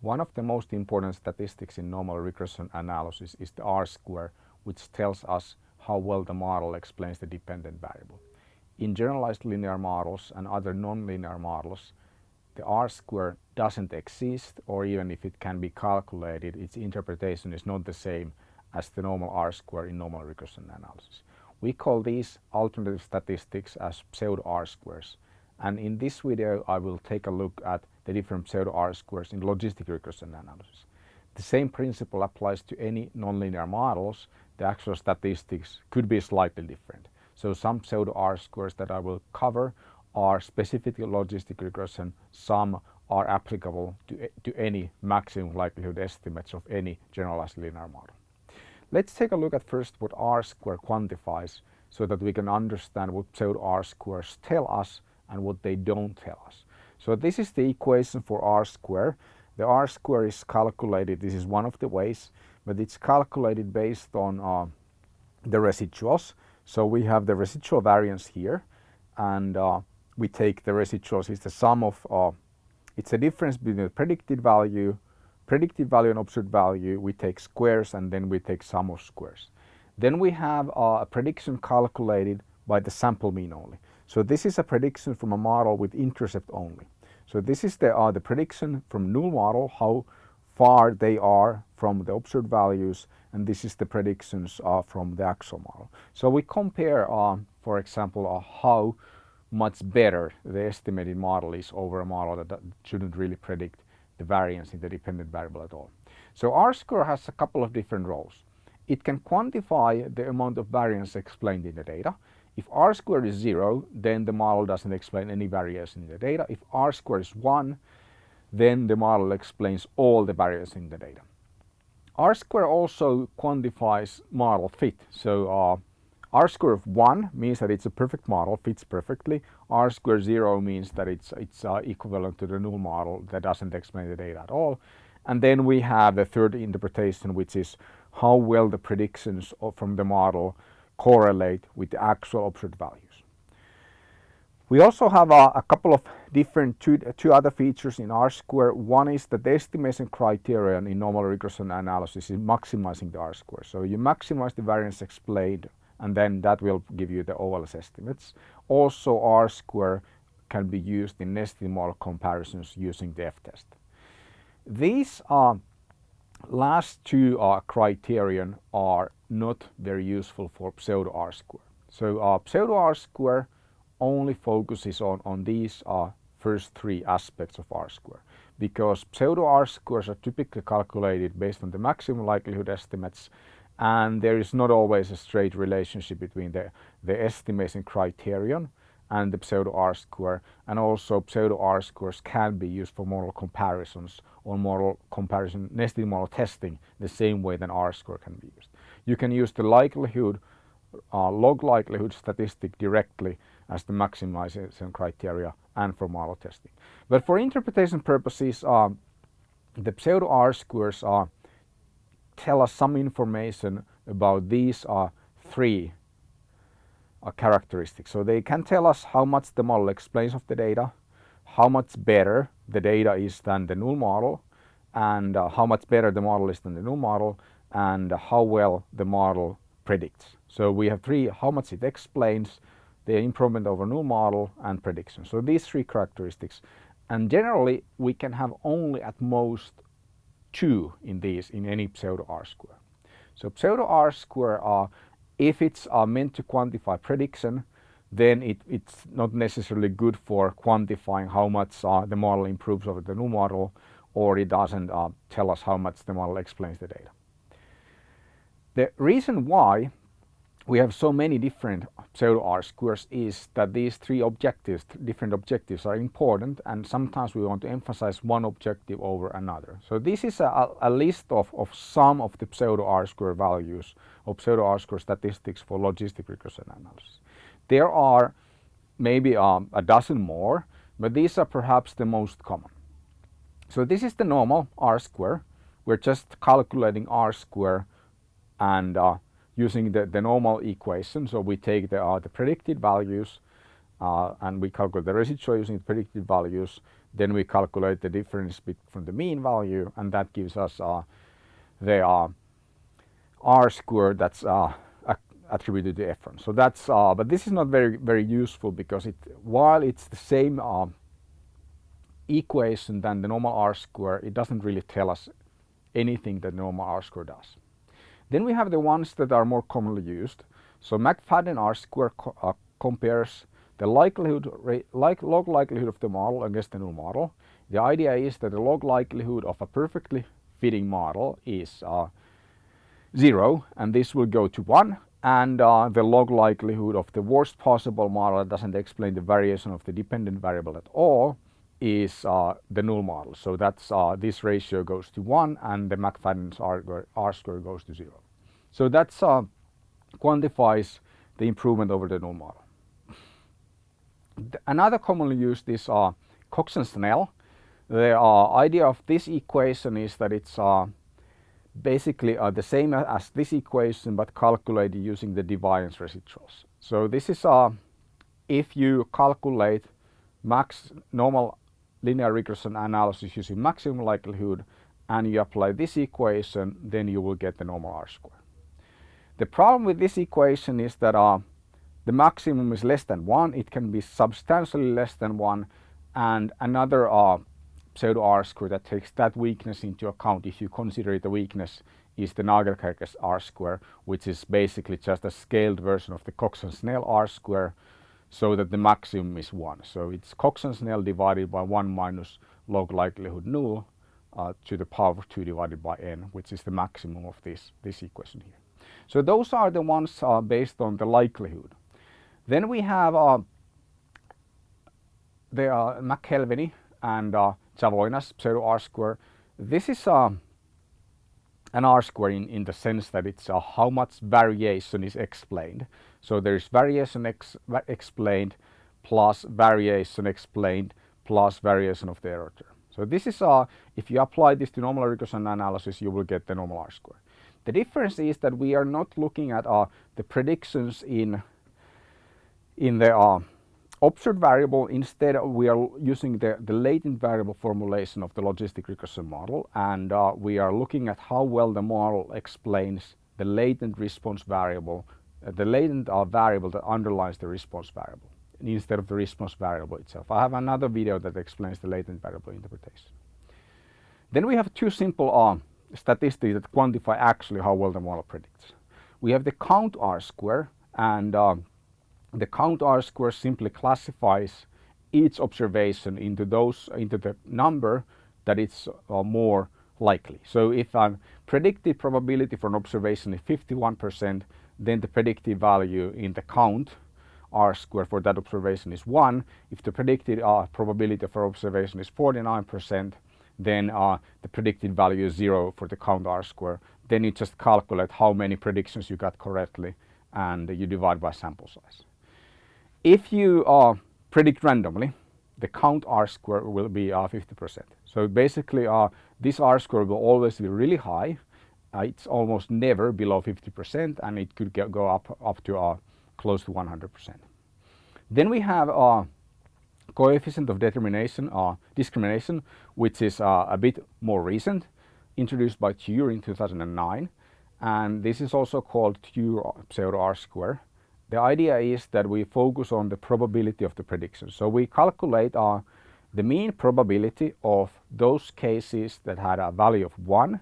One of the most important statistics in normal regression analysis is the R-square, which tells us how well the model explains the dependent variable. In generalized linear models and other nonlinear models, the R-square doesn't exist or even if it can be calculated, its interpretation is not the same as the normal R-square in normal regression analysis. We call these alternative statistics as pseudo R-squares and in this video I will take a look at the different pseudo R-squares in logistic regression analysis. The same principle applies to any nonlinear models, the actual statistics could be slightly different. So some pseudo R-squares that I will cover are specific to logistic regression, some are applicable to, to any maximum likelihood estimates of any generalized linear model. Let's take a look at first what R-square quantifies so that we can understand what pseudo R-squares tell us and what they don't tell us. So this is the equation for R-square. The R-square is calculated, this is one of the ways, but it's calculated based on uh, the residuals. So we have the residual variance here and uh, we take the residuals, it's the sum of, uh, it's the difference between the predicted value, predicted value and observed value, we take squares and then we take sum of squares. Then we have uh, a prediction calculated by the sample mean only. So this is a prediction from a model with intercept only. So this is the, uh, the prediction from null model, how far they are from the observed values, and this is the predictions uh, from the actual model. So we compare, uh, for example, uh, how much better the estimated model is over a model that, that shouldn't really predict the variance in the dependent variable at all. So R-square has a couple of different roles. It can quantify the amount of variance explained in the data. If r squared is 0, then the model doesn't explain any variation in the data. If r squared is 1, then the model explains all the variation in the data. R squared also quantifies model fit. So uh, R squared of 1 means that it's a perfect model, fits perfectly. R squared 0 means that it's, it's uh, equivalent to the null model that doesn't explain the data at all. And then we have the third interpretation, which is how well the predictions from the model correlate with the actual observed values. We also have a, a, couple of different two, two other features in R-square. One is that the estimation criterion in normal regression analysis is maximizing the R-square. So you maximize the variance explained and then that will give you the OLS estimates. Also R-square can be used in nested model comparisons using the f-test. These uh, last two uh, criterion are not very useful for pseudo R-square. So uh, pseudo R-square only focuses on, on these uh, first three aspects of R-square because pseudo R-squares are typically calculated based on the maximum likelihood estimates and there is not always a straight relationship between the, the estimation criterion and the pseudo R-square and also pseudo R-squares can be used for model comparisons or model comparison nested model testing the same way that R-square can be used. You can use the likelihood uh, log likelihood statistic directly as the maximization criteria and for model testing. But for interpretation purposes uh, the pseudo R-squares uh, tell us some information about these uh, three uh, characteristics. So they can tell us how much the model explains of the data, how much better the data is than the null model, and uh, how much better the model is than the null model, and how well the model predicts. So we have three, how much it explains, the improvement over new model, and prediction. So these three characteristics. And generally, we can have only at most two in these in any pseudo R-square. So pseudo R-square are if it's uh, meant to quantify prediction, then it, it's not necessarily good for quantifying how much uh, the model improves over the new model, or it doesn't uh, tell us how much the model explains the data. The reason why we have so many different pseudo R-squares is that these three objectives, different objectives are important and sometimes we want to emphasize one objective over another. So this is a, a list of, of some of the pseudo R-square values or pseudo R-square statistics for logistic regression analysis. There are maybe um, a dozen more, but these are perhaps the most common. So this is the normal R-square. We're just calculating R-square and uh, using the, the normal equation. So we take the, uh, the predicted values uh, and we calculate the residual using the predicted values. Then we calculate the difference from the mean value and that gives us uh, the uh, r square that's uh, attributed to Efron. So that's, but this is not very, very useful because it, while it's the same uh, equation than the normal r square, it doesn't really tell us anything that normal r square does. Then we have the ones that are more commonly used. So McFadden R square co uh, compares the likelihood like log likelihood of the model against the null model. The idea is that the log likelihood of a perfectly fitting model is uh, zero and this will go to one and uh, the log likelihood of the worst possible model that doesn't explain the variation of the dependent variable at all is uh, the null model. So that's uh, this ratio goes to 1 and the McFadden's R, R square goes to 0. So that uh, quantifies the improvement over the null model. Another commonly used is uh, Cox and Snell. The uh, idea of this equation is that it's uh, basically uh, the same as this equation but calculated using the deviance residuals. So this is if you calculate max normal linear regression analysis using maximum likelihood and you apply this equation then you will get the normal R square. The problem with this equation is that uh, the maximum is less than 1, it can be substantially less than 1 and another uh, pseudo R square that takes that weakness into account if you consider it a weakness is the Nagelkerke's R square which is basically just a scaled version of the Cox and Snell R square so that the maximum is 1. So it's Cox and Snell divided by 1 minus log likelihood null uh, to the power of 2 divided by n which is the maximum of this, this equation here. So those are the ones uh, based on the likelihood. Then we have uh, the uh, McKelvey and uh, Zavoina's pseudo R square. This is uh, an R square in, in the sense that it's uh, how much variation is explained. So there is variation ex explained plus variation explained plus variation of the error term. So this is, uh, if you apply this to normal regression analysis, you will get the normal R square. The difference is that we are not looking at uh, the predictions in, in the uh, observed variable, instead we are using the, the latent variable formulation of the logistic regression model and uh, we are looking at how well the model explains the latent response variable, uh, the latent uh, variable that underlies the response variable instead of the response variable itself. I have another video that explains the latent variable interpretation. Then we have two simple uh, statistics that quantify actually how well the model predicts. We have the count R square and uh, the count R square simply classifies each observation into those into the number that it's uh, more likely. So if a predicted probability for an observation is 51%, then the predicted value in the count R square for that observation is 1. If the predicted uh, probability for observation is 49%, then uh, the predicted value is 0 for the count R square. Then you just calculate how many predictions you got correctly and you divide by sample size. If you uh, predict randomly, the count R square will be 50%. Uh, so basically uh, this R square will always be really high. Uh, it's almost never below 50% and it could get, go up, up to uh, close to 100%. Then we have uh, coefficient of determination uh, discrimination which is a bit more recent introduced by Tjur in 2009 and this is also called Tjur pseudo R square the idea is that we focus on the probability of the prediction. So we calculate uh, the mean probability of those cases that had a value of 1,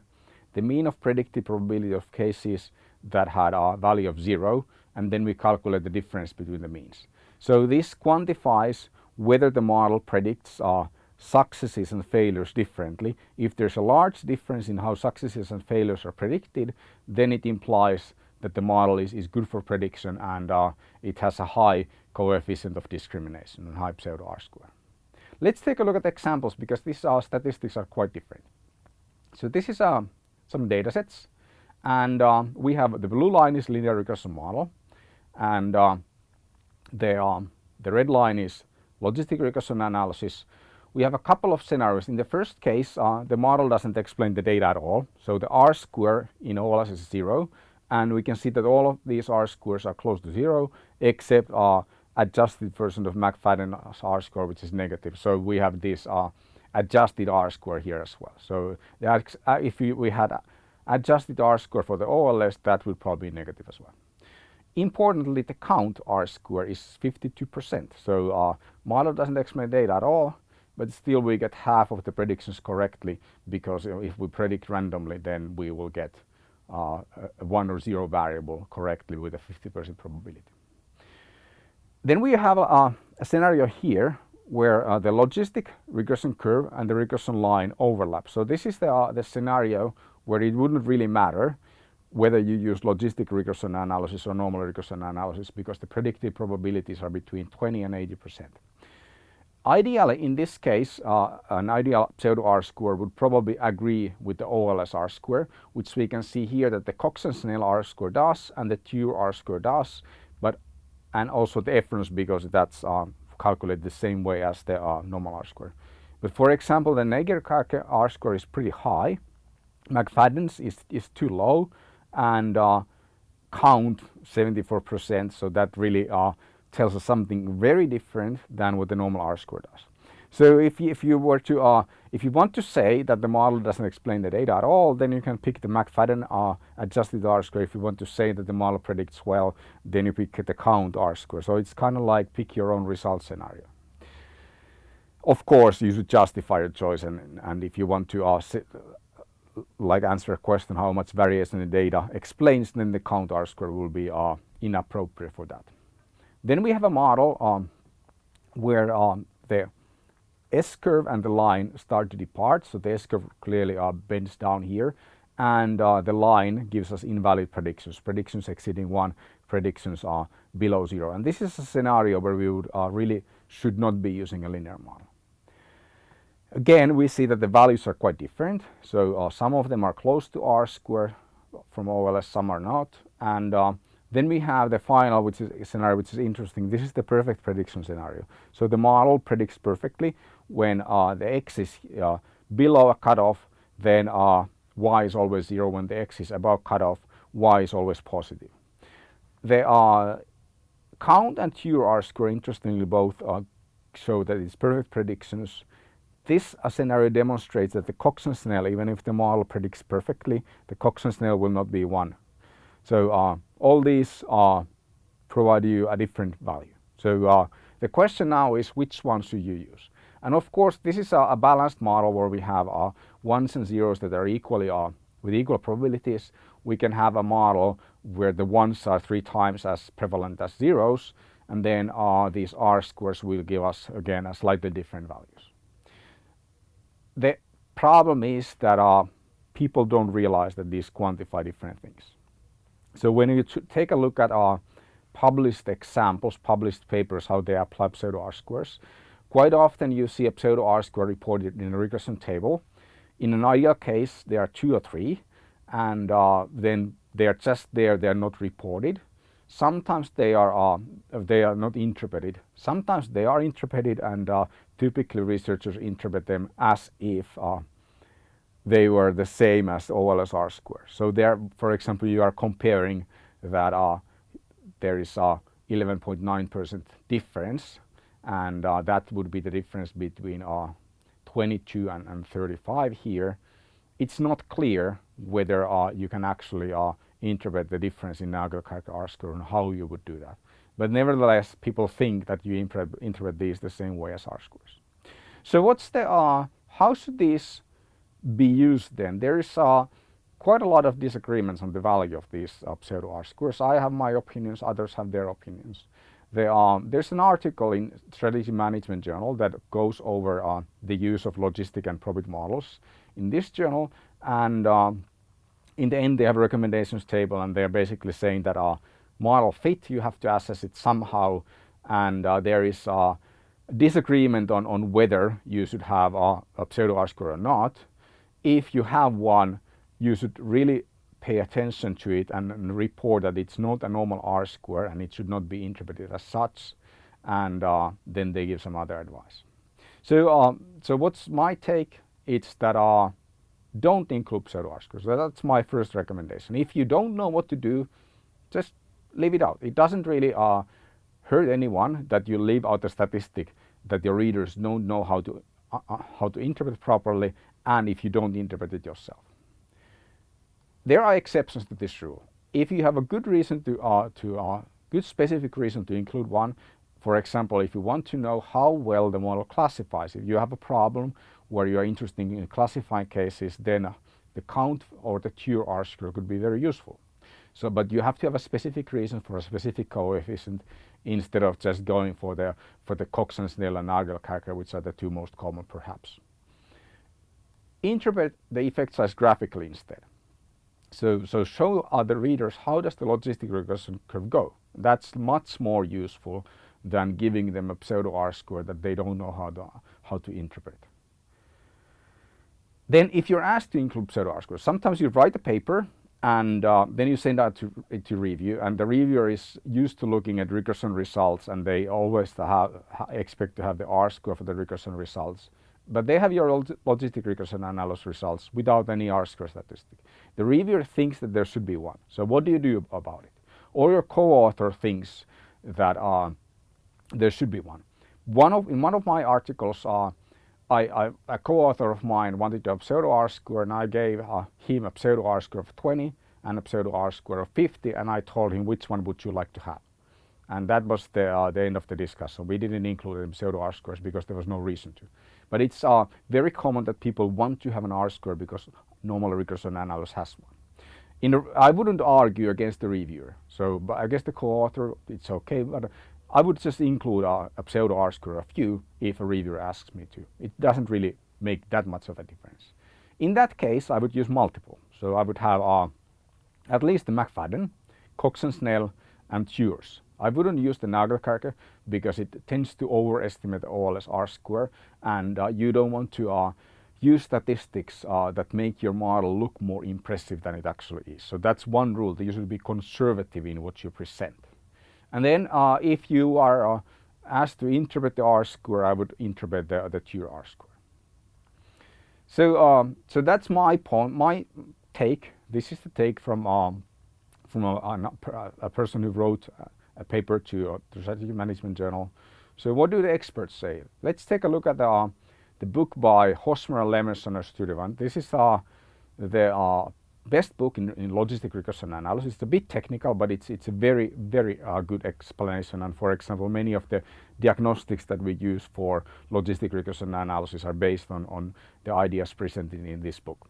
the mean of predicted probability of cases that had a value of 0, and then we calculate the difference between the means. So this quantifies whether the model predicts uh, successes and failures differently. If there's a large difference in how successes and failures are predicted, then it implies that the model is, is good for prediction and uh, it has a high coefficient of discrimination and high pseudo R square. Let's take a look at examples because these uh, statistics are quite different. So this is uh, some data sets and uh, we have the blue line is linear regression model and uh, the, um, the red line is logistic regression analysis. We have a couple of scenarios. In the first case, uh, the model doesn't explain the data at all. So the R square in OLS is zero and we can see that all of these R squares are close to zero except our adjusted version of McFadden's R score which is negative. So we have this uh, adjusted R-square here as well. So uh, if we, had adjusted R-square for the OLS, that would probably be negative as well. Importantly, the count R-square is 52%. So uh, model doesn't explain data at all, but still we get half of the predictions correctly because if we predict randomly, then we will get uh, one or zero variable correctly with a 50% probability. Then we have a, a scenario here where uh, the logistic regression curve and the regression line overlap. So this is the, uh, the scenario where it wouldn't really matter whether you use logistic regression analysis or normal regression analysis because the predicted probabilities are between 20 and 80 percent. Ideally, in this case, uh, an ideal pseudo R-square would probably agree with the OLS R-square, which we can see here that the Cox and Snell R-square does and the Tjur R-square does, but and also the Efron's because that's uh, calculated the same way as the uh, normal R-square. But for example, the Nagelkerke R-square is pretty high, McFadden's is, is too low, and uh, count 74%, so that really uh, tells us something very different than what the normal R-square does. So if you, if you were to, uh, if you want to say that the model doesn't explain the data at all, then you can pick the McFadden uh, adjusted R-square. If you want to say that the model predicts well, then you pick the count R-square. So it's kind of like pick your own result scenario. Of course, you should justify your choice, and, and if you want to uh, sit, like answer a question how much variation in the data explains, then the count R-square will be uh, inappropriate for that. Then we have a model um, where um, the S-curve and the line start to depart. So the S-curve clearly uh, bends down here and uh, the line gives us invalid predictions. Predictions exceeding one, predictions are below zero. And this is a scenario where we would uh, really should not be using a linear model. Again, we see that the values are quite different. So uh, some of them are close to R squared from OLS, some are not. And uh, then we have the final which is scenario which is interesting. This is the perfect prediction scenario. So the model predicts perfectly when uh, the x is uh, below a cutoff, then uh, y is always zero. When the x is above cutoff, y is always positive. The uh, count and Tjur R-square interestingly both uh, show that it's perfect predictions. This uh, scenario demonstrates that the Cox and Snell, even if the model predicts perfectly, the Cox and Snell will not be one. So all these provide you a different value. So uh, the question now is which one should you use? And of course, this is a, a balanced model where we have uh, ones and zeros that are equally uh, with equal probabilities. We can have a model where the ones are three times as prevalent as zeros, and then uh, these R squares will give us again a slightly different values. The problem is that uh, people don't realize that these quantify different things. So when you take a look at our published examples, published papers, how they apply pseudo R-squares, quite often you see a pseudo R-square reported in a regression table. In an ideal case, there are two or three, and uh, then they are just there, they are not reported. Sometimes they are, uh, they are not interpreted. Sometimes they are interpreted and uh, typically researchers interpret them as if uh, they were the same as OLS R square. So there, for example, you are comparing that uh, there is a 11.9% difference and uh, that would be the difference between uh, 22 and, and, 35 here. It's not clear whether uh, you can actually uh, interpret the difference in Nagelkerke R square and how you would do that. But nevertheless, people think that you interpret, these the same way as R squares. So what's the, uh, how should these be used then. There is uh, quite a lot of disagreements on the value of these uh, pseudo R squares. I have my opinions, others have their opinions. Um, there's an article in Strategy Management Journal that goes over uh, the use of logistic and probit models in this journal and um, in the end they have a recommendations table and they're basically saying that uh, model fit you have to assess it somehow and uh, there is uh, disagreement on, on whether you should have a, a pseudo R square or not if you have one, you should really pay attention to it and, and, report that it's not a normal R square and it should not be interpreted as such. And uh, then they give some other advice. So, uh, so what's my take? It's that uh, don't include pseudo R squares. So that's my first recommendation. If you don't know what to do, just leave it out. It doesn't really uh, hurt anyone that you leave out a statistic that your readers don't know how to uh, uh, how to interpret properly and if you don't interpret it yourself. There are exceptions to this rule. If you have a good reason to, uh, to uh, good specific reason to include one, for example, if you want to know how well the model classifies, if you have a problem where you are interested in classifying cases, then the count or the Tjur R-square could be very useful. So, but you have to have a specific reason for a specific coefficient instead of just going for the for the Cox and Snell and Nagelkerke, which are the two most common perhaps. Interpret the effect size graphically instead. So, so show other readers how does the logistic regression curve go. That's much more useful than giving them a pseudo R-square that they don't know how to, how to interpret. Then if you're asked to include pseudo R-squares, sometimes you write a paper and uh, then you send out to, to review and the reviewer is used to looking at regression results and they always have, expect to have the R-square for the regression results. But they have your logistic regression analysis results without any R-square statistic. The reviewer thinks that there should be one. So what do you do about it? Or your co-author thinks that uh, there should be one. One of, in one of my articles, uh, I, I, a co-author of mine wanted a pseudo R-square and I gave uh, him a pseudo R-square of 20 and a pseudo R-square of 50 and I told him which one would you like to have. And that was the, uh, the end of the discussion. We didn't include pseudo R-squares because there was no reason to. But it's uh, very common that people want to have an R-square because normal regression analysis has one. In a, I wouldn't argue against the reviewer. So but I guess the co-author, it's okay. But I would just include a, a pseudo R-square of u if a reviewer asks me to. It doesn't really make that much of a difference. In that case, I would use multiple. So I would have uh, at least the McFadden, Cox and Snell, and Tjur's. I wouldn't use the Nagelkerke because it tends to overestimate OLS R-square and uh, you don't want to uh, use statistics uh, that make your model look more impressive than it actually is. So that's one rule, that you should be conservative in what you present. And then uh, if you are uh, asked to interpret the R-square, I would interpret the, the Tjur R-square. So, um, so that's my point, my take. This is the take from um, from a, a, a, person who wrote a paper to uh, the Strategy Management Journal. So what do the experts say? Let's take a look at the, uh, the book by Hosmer and Lemeshow and Sturdivant. This is uh, the uh, best book in, in logistic regression analysis. It's a bit technical, but it's, it's a very, very uh, good explanation. And for example, many of the diagnostics that we use for logistic regression analysis are based on, on the ideas presented in this book.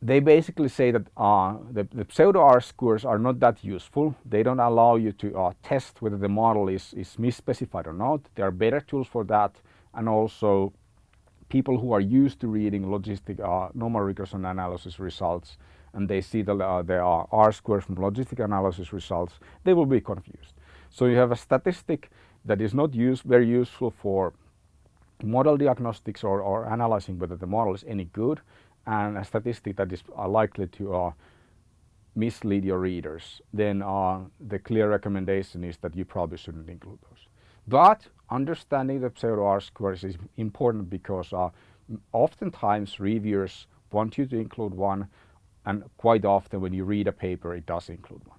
They basically say that uh, the, the pseudo R-squares are not that useful. They don't allow you to uh, test whether the model is, is misspecified or not. There are better tools for that. And also people who are used to reading logistic uh, normal regression analysis results and they see the, uh, there are R squares from logistic analysis results, they will be confused. So you have a statistic that is not use, very useful for model diagnostics or, or analyzing whether the model is any good and a statistic that is likely to uh, mislead your readers, then uh, the clear recommendation is that you probably shouldn't include those. But understanding the pseudo R-squares is important because uh, oftentimes reviewers want you to include one and quite often when you read a paper it does include one.